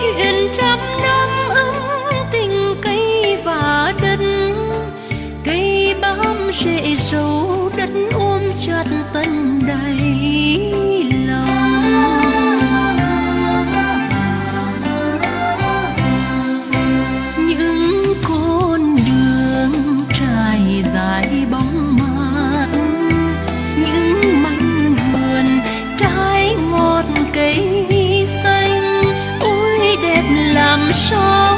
chuyện trăm năm ấm tình cây và đất, cây bám rễ sâu đất ôm chặt ta làm sao